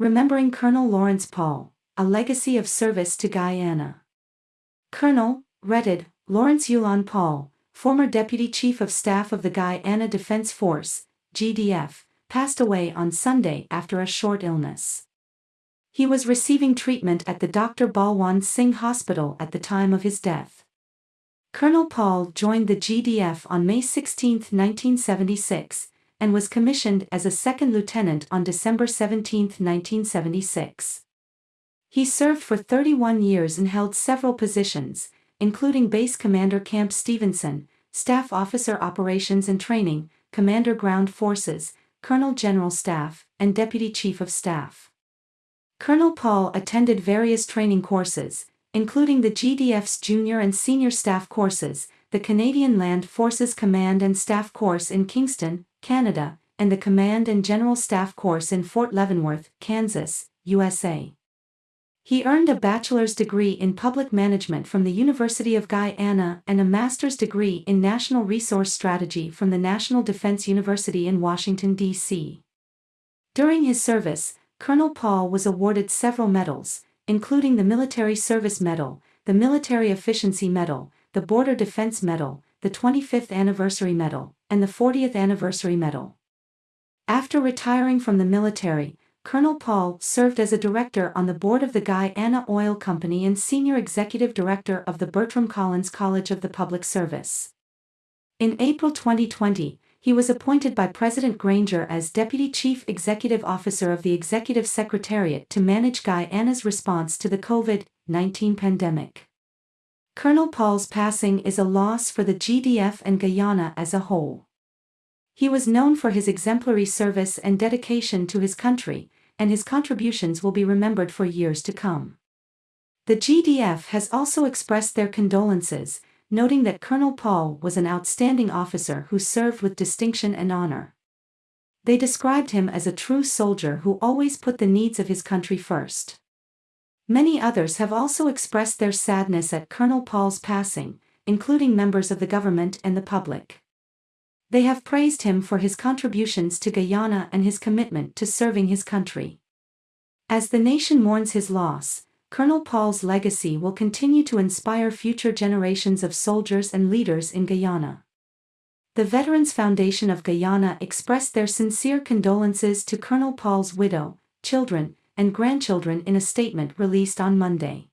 Remembering Colonel Lawrence Paul, A Legacy of Service to Guyana. Colonel, Retid, Lawrence Yulon Paul, former Deputy Chief of Staff of the Guyana Defense Force, GDF, passed away on Sunday after a short illness. He was receiving treatment at the Dr. Balwant Singh Hospital at the time of his death. Colonel Paul joined the GDF on May 16, 1976, and was commissioned as a second lieutenant on December 17, 1976. He served for 31 years and held several positions, including Base Commander Camp Stephenson, Staff Officer Operations and Training, Commander Ground Forces, Colonel General Staff, and Deputy Chief of Staff. Colonel Paul attended various training courses, including the GDF's junior and senior staff courses, the Canadian Land Forces Command and Staff Course in Kingston, Canada, and the Command and General Staff Course in Fort Leavenworth, Kansas, USA. He earned a bachelor's degree in public management from the University of Guyana and a master's degree in national resource strategy from the National Defense University in Washington, D.C. During his service, Colonel Paul was awarded several medals, including the Military Service Medal, the Military Efficiency Medal, the Border Defense Medal, the 25th Anniversary Medal, and the 40th Anniversary Medal. After retiring from the military, Colonel Paul served as a director on the board of the Guyana Oil Company and senior executive director of the Bertram Collins College of the Public Service. In April 2020, he was appointed by President Granger as Deputy Chief Executive Officer of the Executive Secretariat to manage Guyana's response to the COVID-19 pandemic. Colonel Paul's passing is a loss for the GDF and Guyana as a whole. He was known for his exemplary service and dedication to his country, and his contributions will be remembered for years to come. The GDF has also expressed their condolences, noting that Colonel Paul was an outstanding officer who served with distinction and honor. They described him as a true soldier who always put the needs of his country first. Many others have also expressed their sadness at Colonel Paul's passing, including members of the government and the public. They have praised him for his contributions to Guyana and his commitment to serving his country. As the nation mourns his loss, Colonel Paul's legacy will continue to inspire future generations of soldiers and leaders in Guyana. The Veterans Foundation of Guyana expressed their sincere condolences to Colonel Paul's widow, children, and grandchildren in a statement released on Monday.